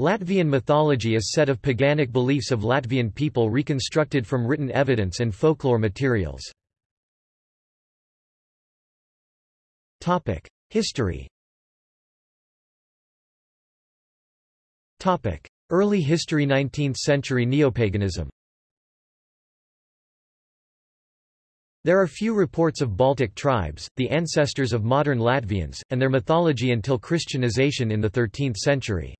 Latvian mythology is set of paganic beliefs of Latvian people reconstructed from written evidence and folklore materials. History Early history 19th century neopaganism There are few reports of Baltic tribes, the ancestors of modern Latvians, and their mythology until Christianization in the 13th century.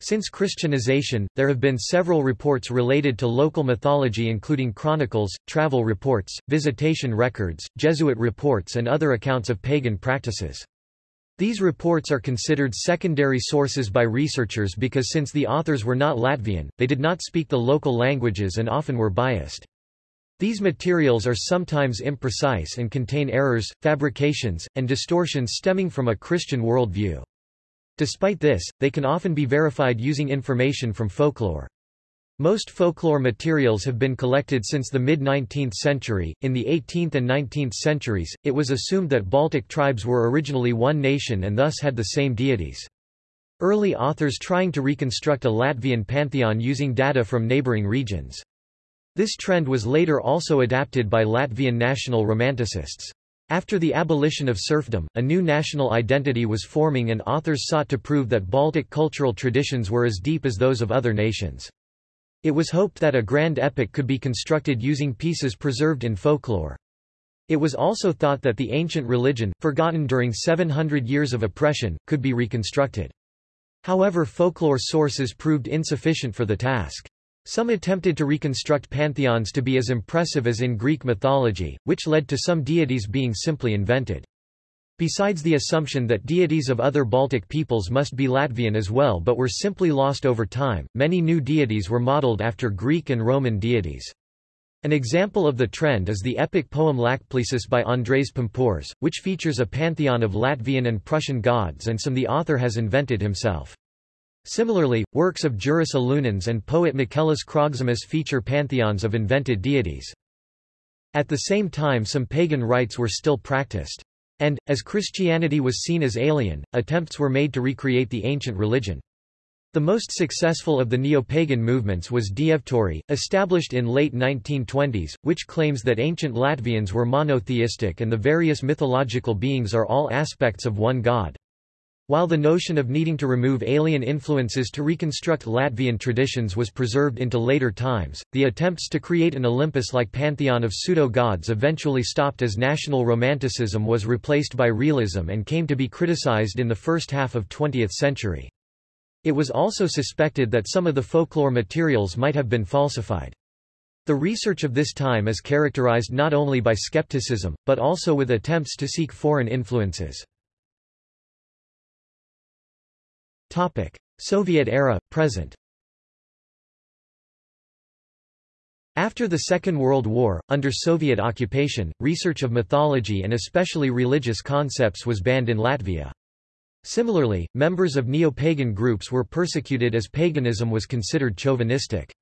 Since Christianization, there have been several reports related to local mythology including chronicles, travel reports, visitation records, Jesuit reports and other accounts of pagan practices. These reports are considered secondary sources by researchers because since the authors were not Latvian, they did not speak the local languages and often were biased. These materials are sometimes imprecise and contain errors, fabrications, and distortions stemming from a Christian worldview. Despite this, they can often be verified using information from folklore. Most folklore materials have been collected since the mid-19th century. In the 18th and 19th centuries, it was assumed that Baltic tribes were originally one nation and thus had the same deities. Early authors trying to reconstruct a Latvian pantheon using data from neighboring regions. This trend was later also adapted by Latvian national romanticists. After the abolition of serfdom, a new national identity was forming and authors sought to prove that Baltic cultural traditions were as deep as those of other nations. It was hoped that a grand epic could be constructed using pieces preserved in folklore. It was also thought that the ancient religion, forgotten during 700 years of oppression, could be reconstructed. However folklore sources proved insufficient for the task. Some attempted to reconstruct pantheons to be as impressive as in Greek mythology, which led to some deities being simply invented. Besides the assumption that deities of other Baltic peoples must be Latvian as well but were simply lost over time, many new deities were modeled after Greek and Roman deities. An example of the trend is the epic poem Lāčplēsis by Andrejs Pumpurs, which features a pantheon of Latvian and Prussian gods and some the author has invented himself. Similarly, works of Juris Alunāns and poet Miķelis Krogzemis feature pantheons of invented deities. At the same time some pagan rites were still practiced. And, as Christianity was seen as alien, attempts were made to recreate the ancient religion. The most successful of the neo-pagan movements was Dievturi, established in late 1920s, which claims that ancient Latvians were monotheistic and the various mythological beings are all aspects of one god. While the notion of needing to remove alien influences to reconstruct Latvian traditions was preserved into later times, the attempts to create an Olympus-like pantheon of pseudo-gods eventually stopped as national romanticism was replaced by realism and came to be criticized in the first half of 20th century. It was also suspected that some of the folklore materials might have been falsified. The research of this time is characterized not only by skepticism, but also with attempts to seek foreign influences. Topic: Soviet era, present. After the Second World War, under Soviet occupation, research of mythology and especially religious concepts was banned in Latvia. Similarly, members of neo-pagan groups were persecuted as paganism was considered chauvinistic.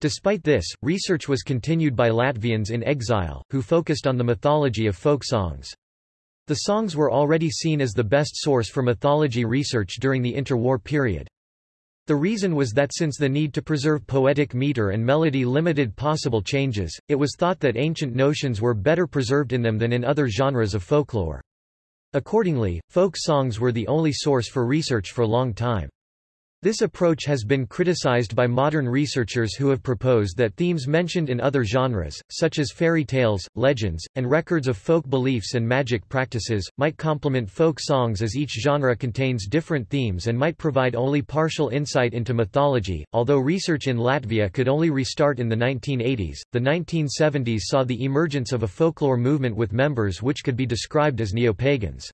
Despite this, research was continued by Latvians in exile, who focused on the mythology of folk songs. The songs were already seen as the best source for mythology research during the interwar period. The reason was that since the need to preserve poetic meter and melody limited possible changes, it was thought that ancient notions were better preserved in them than in other genres of folklore. Accordingly, folk songs were the only source for research for a long time. This approach has been criticized by modern researchers who have proposed that themes mentioned in other genres, such as fairy tales, legends, and records of folk beliefs and magic practices, might complement folk songs as each genre contains different themes and might provide only partial insight into mythology. Although research in Latvia could only restart in the 1980s, the 1970s saw the emergence of a folklore movement with members which could be described as neo-pagans.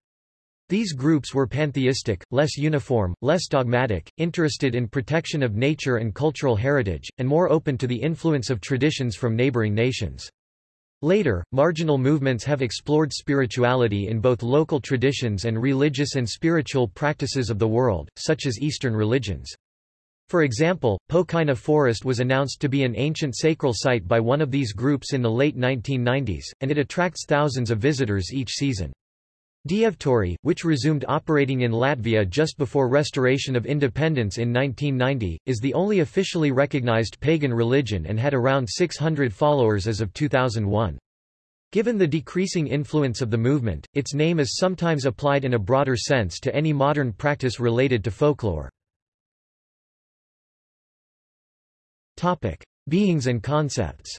These groups were pantheistic, less uniform, less dogmatic, interested in protection of nature and cultural heritage, and more open to the influence of traditions from neighboring nations. Later, marginal movements have explored spirituality in both local traditions and religious and spiritual practices of the world, such as Eastern religions. For example, Pokaina Forest was announced to be an ancient sacral site by one of these groups in the late 1990s, and it attracts thousands of visitors each season. Dievturi, which resumed operating in Latvia just before restoration of independence in 1990, is the only officially recognized pagan religion and had around 600 followers as of 2001. Given the decreasing influence of the movement, its name is sometimes applied in a broader sense to any modern practice related to folklore. Beings and concepts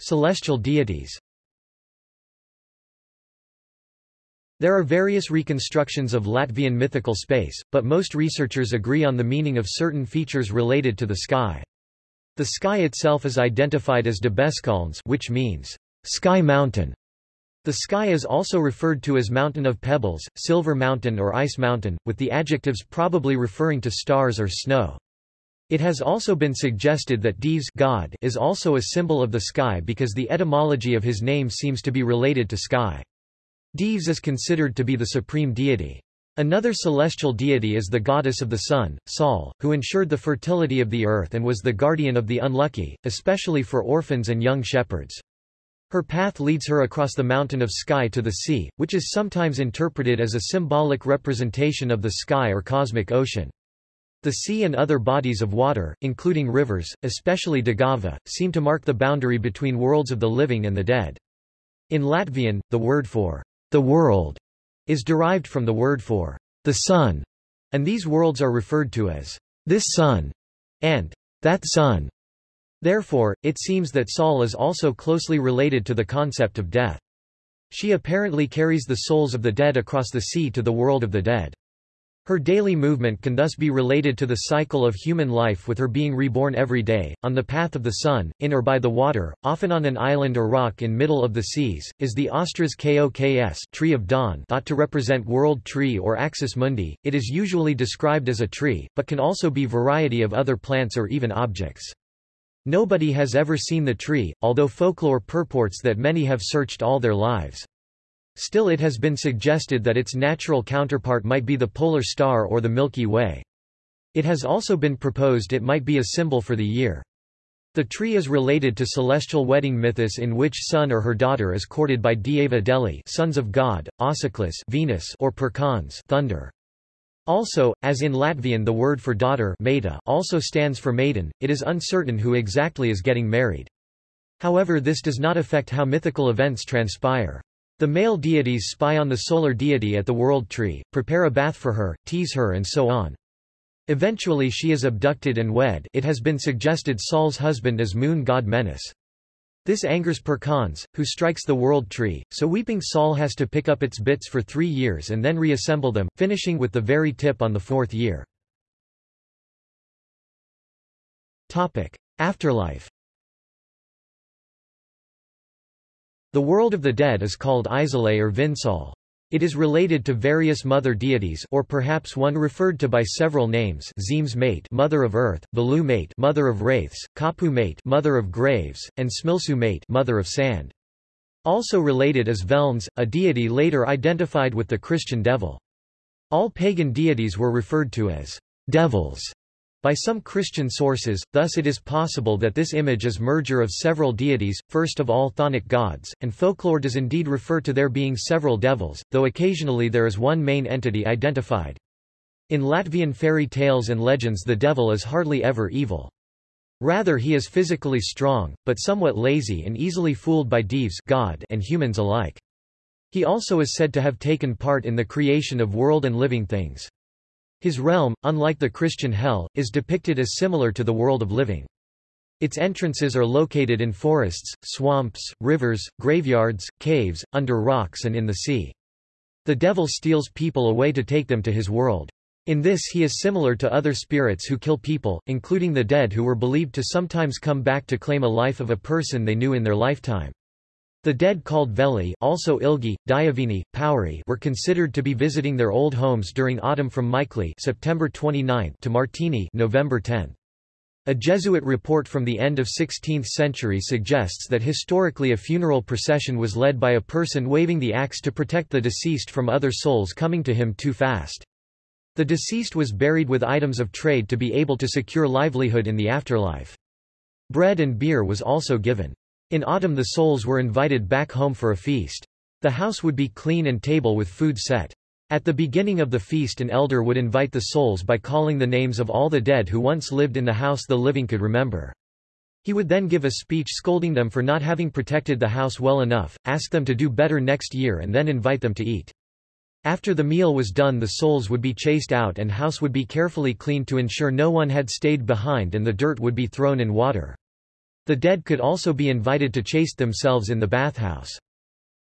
Celestial deities There are various reconstructions of Latvian mythical space, but most researchers agree on the meaning of certain features related to the sky. The sky itself is identified as Debeskalns which means, sky mountain. The sky is also referred to as Mountain of Pebbles, Silver Mountain or Ice Mountain, with the adjectives probably referring to stars or snow. It has also been suggested that Dievs God is also a symbol of the sky because the etymology of his name seems to be related to sky. Dievs is considered to be the supreme deity. Another celestial deity is the goddess of the sun, Sol, who ensured the fertility of the earth and was the guardian of the unlucky, especially for orphans and young shepherds. Her path leads her across the mountain of sky to the sea, which is sometimes interpreted as a symbolic representation of the sky or cosmic ocean. The sea and other bodies of water, including rivers, especially Daugava, seem to mark the boundary between worlds of the living and the dead. In Latvian, the word for the world is derived from the word for the sun, and these worlds are referred to as this sun and that sun. Therefore, it seems that Saule is also closely related to the concept of death. She apparently carries the souls of the dead across the sea to the world of the dead. Her daily movement can thus be related to the cycle of human life with her being reborn every day, on the path of the sun, in or by the water, often on an island or rock in middle of the seas, is the Austras Koks tree of dawn thought to represent world tree or axis mundi. It is usually described as a tree, but can also be variety of other plants or even objects. Nobody has ever seen the tree, although folklore purports that many have searched all their lives. Still it has been suggested that its natural counterpart might be the polar star or the Milky Way. It has also been proposed it might be a symbol for the year. The tree is related to celestial wedding mythos in which son or her daughter is courted by Dieva Deli sons of God, Auseklis Venus or Perkons thunder. Also, as in Latvian the word for daughter meita also stands for maiden, it is uncertain who exactly is getting married. However this does not affect how mythical events transpire. The male deities spy on the solar deity at the world tree, prepare a bath for her, tease her and so on. Eventually she is abducted and wed it has been suggested Saule's husband is moon god Menes. This angers Perkons, who strikes the world tree, so weeping Saul has to pick up its bits for three years and then reassemble them, finishing with the very tip on the fourth year. Afterlife The world of the dead is called Aizsaule or Viņsaule. It is related to various mother deities or perhaps one referred to by several names Zemes mate mother of earth, Valu mate mother of wraiths, Kapu mate mother of graves, and Smilsu mate mother of sand. Also related is Velns, a deity later identified with the Christian devil. All pagan deities were referred to as devils by some Christian sources, thus it is possible that this image is merger of several deities, first of all chthonic gods, and folklore does indeed refer to there being several devils, though occasionally there is one main entity identified. In Latvian fairy tales and legends the devil is hardly ever evil. Rather he is physically strong, but somewhat lazy and easily fooled by dievs God and humans alike. He also is said to have taken part in the creation of world and living things. His realm, unlike the Christian hell, is depicted as similar to the world of living. Its entrances are located in forests, swamps, rivers, graveyards, caves, under rocks and in the sea. The devil steals people away to take them to his world. In this he is similar to other spirits who kill people, including the dead who were believed to sometimes come back to claim a life of a person they knew in their lifetime. The dead called Veli also Ilgi, Dieviņi, Pauri were considered to be visiting their old homes during autumn from Micheli September 29 to Martini November 10. A Jesuit report from the end of 16th century suggests that historically a funeral procession was led by a person waving the axe to protect the deceased from other souls coming to him too fast. The deceased was buried with items of trade to be able to secure livelihood in the afterlife. Bread and beer was also given. In autumn the souls were invited back home for a feast. The house would be clean and table with food set. At the beginning of the feast an elder would invite the souls by calling the names of all the dead who once lived in the house the living could remember. He would then give a speech scolding them for not having protected the house well enough, ask them to do better next year and then invite them to eat. After the meal was done the souls would be chased out and house would be carefully cleaned to ensure no one had stayed behind and the dirt would be thrown in water. The dead could also be invited to chaste themselves in the bathhouse.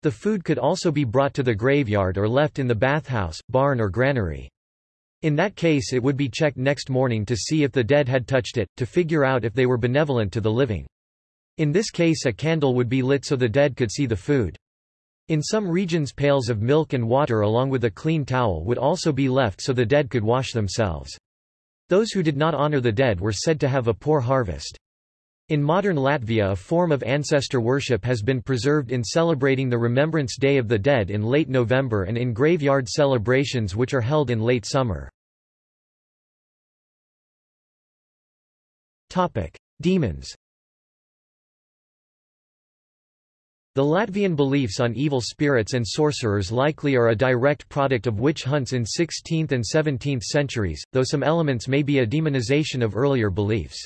The food could also be brought to the graveyard or left in the bathhouse, barn or granary. In that case it would be checked next morning to see if the dead had touched it, to figure out if they were benevolent to the living. In this case a candle would be lit so the dead could see the food. In some regions pails of milk and water along with a clean towel would also be left so the dead could wash themselves. Those who did not honor the dead were said to have a poor harvest. In modern Latvia a form of ancestor worship has been preserved in celebrating the Remembrance Day of the Dead in late November and in graveyard celebrations which are held in late summer. Demons The Latvian beliefs on evil spirits and sorcerers likely are a direct product of witch hunts in 16th and 17th centuries, though some elements may be a demonization of earlier beliefs.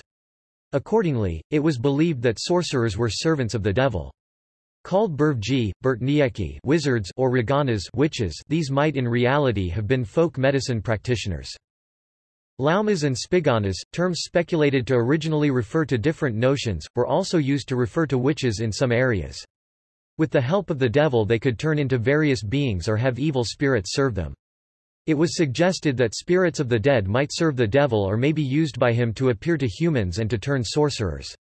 Accordingly, it was believed that sorcerers were servants of the devil. Called Burvji, Burtnieki wizards or Raganas witches these might in reality have been folk medicine practitioners. Laumas and spiganas, terms speculated to originally refer to different notions, were also used to refer to witches in some areas. With the help of the devil they could turn into various beings or have evil spirits serve them. It was suggested that spirits of the dead might serve the devil or may be used by him to appear to humans and to turn sorcerers.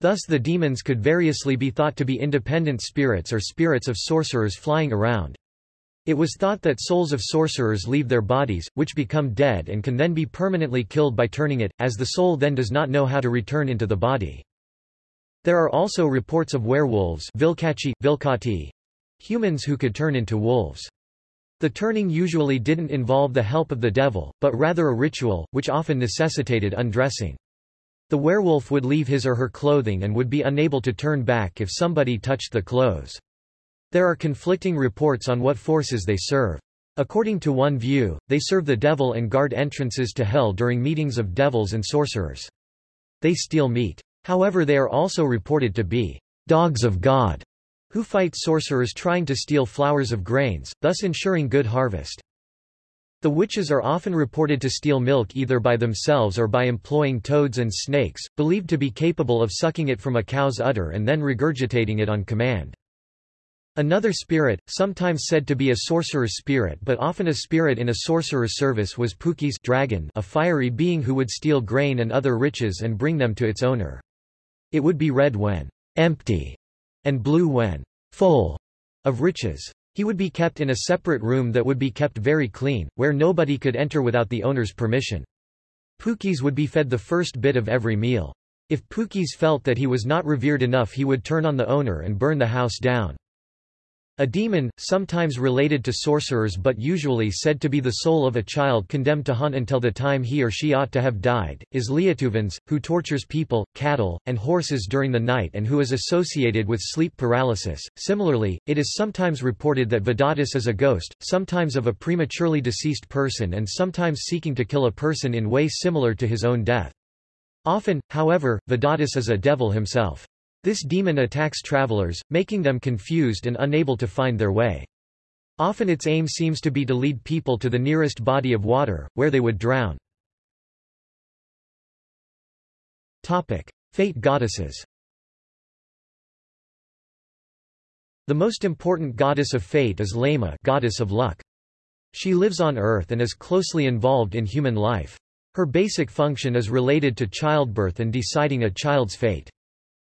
Thus the demons could variously be thought to be independent spirits or spirits of sorcerers flying around. It was thought that souls of sorcerers leave their bodies, which become dead and can then be permanently killed by turning it, as the soul then does not know how to return into the body. There are also reports of werewolves vilkachi, vilkati, humans who could turn into wolves. The turning usually didn't involve the help of the devil, but rather a ritual, which often necessitated undressing. The werewolf would leave his or her clothing and would be unable to turn back if somebody touched the clothes. There are conflicting reports on what forces they serve. According to one view, they serve the devil and guard entrances to hell during meetings of devils and sorcerers. They steal meat. However they are also reported to be dogs of God who fight sorcerers trying to steal flowers of grains, thus ensuring good harvest. The witches are often reported to steal milk either by themselves or by employing toads and snakes, believed to be capable of sucking it from a cow's udder and then regurgitating it on command. Another spirit, sometimes said to be a sorcerer's spirit but often a spirit in a sorcerer's service was Pukis dragon, a fiery being who would steal grain and other riches and bring them to its owner. It would be red when empty and blue when full of riches. He would be kept in a separate room that would be kept very clean, where nobody could enter without the owner's permission. Pūķis would be fed the first bit of every meal. If Pūķis felt that he was not revered enough he would turn on the owner and burn the house down. A demon, sometimes related to sorcerers but usually said to be the soul of a child condemned to hunt until the time he or she ought to have died, is Lietuvēns, who tortures people, cattle, and horses during the night and who is associated with sleep paralysis. Similarly, it is sometimes reported that Vedatis is a ghost, sometimes of a prematurely deceased person and sometimes seeking to kill a person in way similar to his own death. Often, however, Vedatis is a devil himself. This demon attacks travelers, making them confused and unable to find their way. Often its aim seems to be to lead people to the nearest body of water, where they would drown. Topic. Fate goddesses The most important goddess of fate is Laima goddess of luck. She lives on Earth and is closely involved in human life. Her basic function is related to childbirth and deciding a child's fate.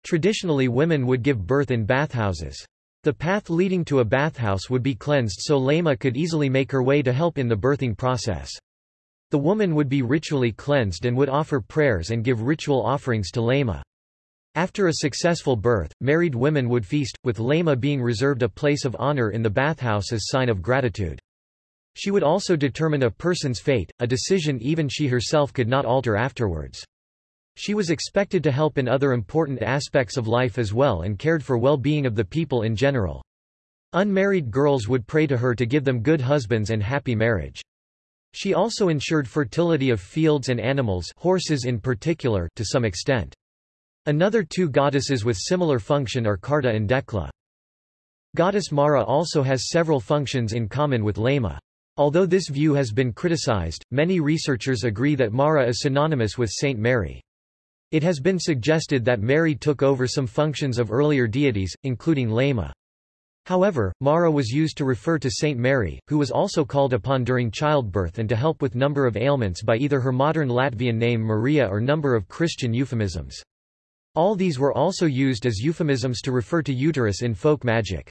Traditionally women would give birth in bathhouses. The path leading to a bathhouse would be cleansed so Laima could easily make her way to help in the birthing process. The woman would be ritually cleansed and would offer prayers and give ritual offerings to Laima. After a successful birth, married women would feast, with Laima being reserved a place of honor in the bathhouse as sign of gratitude. She would also determine a person's fate, a decision even she herself could not alter afterwards. She was expected to help in other important aspects of life as well and cared for well-being of the people in general. Unmarried girls would pray to her to give them good husbands and happy marriage. She also ensured fertility of fields and animals horses in particular to some extent. Another two goddesses with similar function are Karta and Dekla. Goddess Mara also has several functions in common with Laima. Although this view has been criticized, many researchers agree that Mara is synonymous with Saint Mary. It has been suggested that Mary took over some functions of earlier deities, including Laima. However, Mara was used to refer to Saint Mary, who was also called upon during childbirth and to help with number of ailments by either her modern Latvian name Maria or number of Christian euphemisms. All these were also used as euphemisms to refer to uterus in folk magic.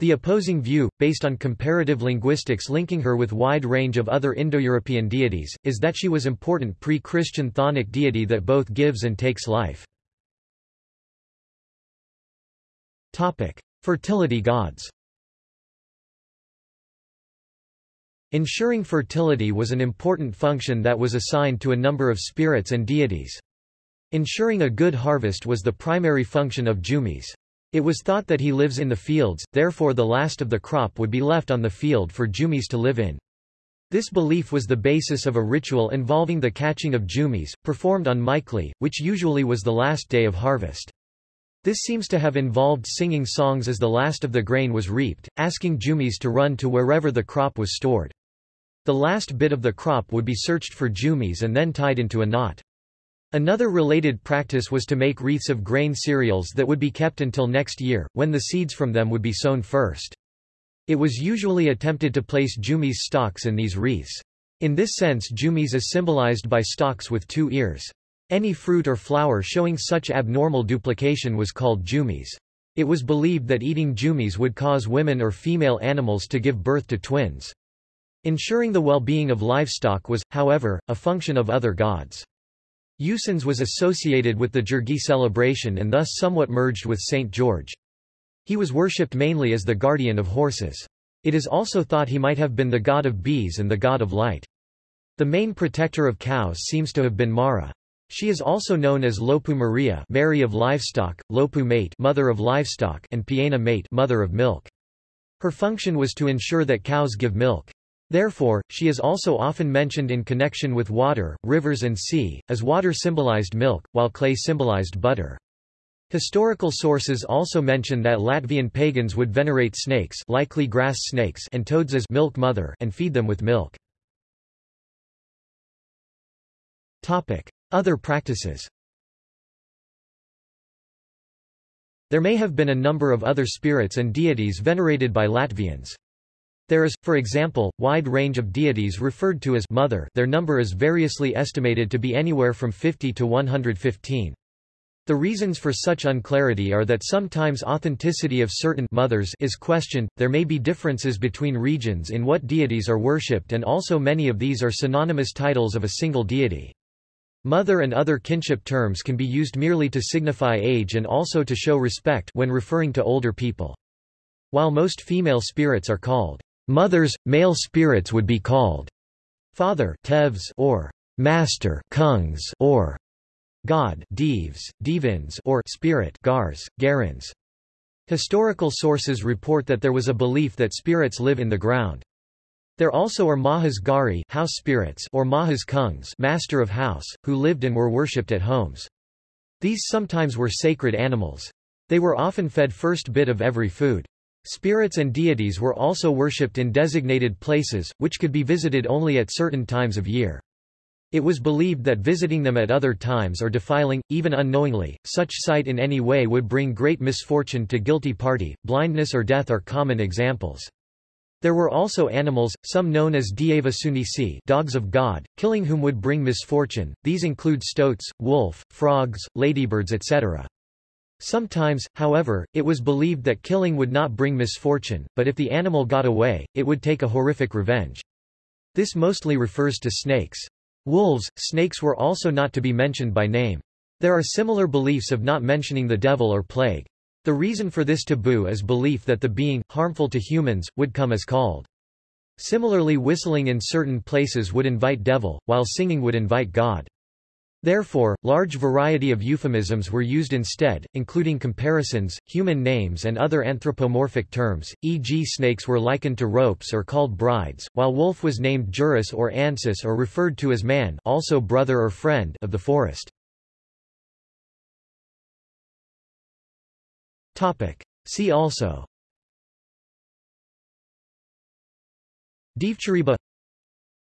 The opposing view, based on comparative linguistics linking her with wide range of other Indo-European deities, is that she was important pre-Christian chthonic deity that both gives and takes life. Topic. Fertility gods Ensuring fertility was an important function that was assigned to a number of spirits and deities. Ensuring a good harvest was the primary function of Jumis. It was thought that he lives in the fields, therefore the last of the crop would be left on the field for Jumis to live in. This belief was the basis of a ritual involving the catching of Jumis, performed on Michaeli, which usually was the last day of harvest. This seems to have involved singing songs as the last of the grain was reaped, asking Jumis to run to wherever the crop was stored. The last bit of the crop would be searched for Jumis and then tied into a knot. Another related practice was to make wreaths of grain cereals that would be kept until next year, when the seeds from them would be sown first. It was usually attempted to place Jumis stalks in these wreaths. In this sense Jumis is symbolized by stalks with two ears. Any fruit or flower showing such abnormal duplication was called jumis. It was believed that eating jumis would cause women or female animals to give birth to twins. Ensuring the well-being of livestock was, however, a function of other gods. Usens was associated with the Jirgi celebration and thus somewhat merged with Saint George. He was worshipped mainly as the guardian of horses. It is also thought he might have been the god of bees and the god of light. The main protector of cows seems to have been Mara. She is also known as Lopu Maria Mary of livestock, Lopu mate mother of livestock and Piena mate mother of milk. Her function was to ensure that cows give milk. Therefore, she is also often mentioned in connection with water, rivers and sea, as water symbolized milk, while clay symbolized butter. Historical sources also mention that Latvian pagans would venerate snakes likely grass snakes and toads as milk mother and feed them with milk. Other practices There may have been a number of other spirits and deities venerated by Latvians. There is, for example, wide range of deities referred to as mother their number is variously estimated to be anywhere from 50 to 115. The reasons for such unclarity are that sometimes authenticity of certain mothers is questioned, there may be differences between regions in what deities are worshipped and also many of these are synonymous titles of a single deity. Mother and other kinship terms can be used merely to signify age and also to show respect when referring to older people. While most female spirits are called mothers, male spirits would be called father tevs or master kungs or god devs, devins or spirit gars, garins. Historical sources report that there was a belief that spirits live in the ground. There also are Mahas Gari house spirits or Mahas Kungs master of house, who lived and were worshipped at homes. These sometimes were sacred animals. They were often fed first bit of every food. Spirits and deities were also worshipped in designated places, which could be visited only at certain times of year. It was believed that visiting them at other times or defiling, even unknowingly, such sight in any way would bring great misfortune to guilty party, blindness or death are common examples. There were also animals, some known as Dieva dogs of God, killing whom would bring misfortune, these include stoats, wolf, frogs, ladybirds etc. Sometimes, however, it was believed that killing would not bring misfortune, but if the animal got away, it would take a horrific revenge. This mostly refers to snakes. Wolves, snakes were also not to be mentioned by name. There are similar beliefs of not mentioning the devil or plague. The reason for this taboo is belief that the being, harmful to humans, would come as called. Similarly whistling in certain places would invite devil, while singing would invite God. Therefore, large variety of euphemisms were used instead, including comparisons, human names and other anthropomorphic terms, e.g. snakes were likened to ropes or called brides, while wolf was named Juris or Ansis or referred to as man also brother or friend of the forest. See also Dievturiba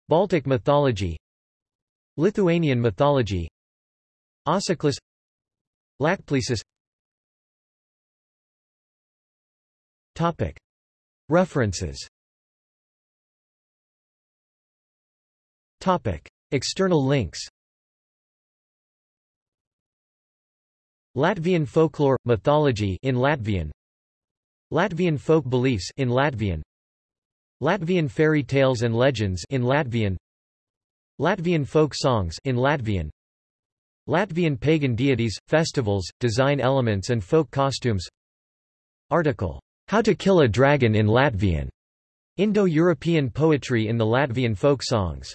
Baltic mythology Lithuanian mythology. Ossicles Lacplesis Topic. References. Topic. External links. Latvian folklore mythology in Latvian. Latvian folk beliefs in Latvian. Latvian fairy tales and legends in Latvian Latvian folk songs in Latvian. Latvian pagan deities, festivals, design elements and folk costumes. Article, How to Kill a Dragon in Latvian, Indo-European poetry in the Latvian folk songs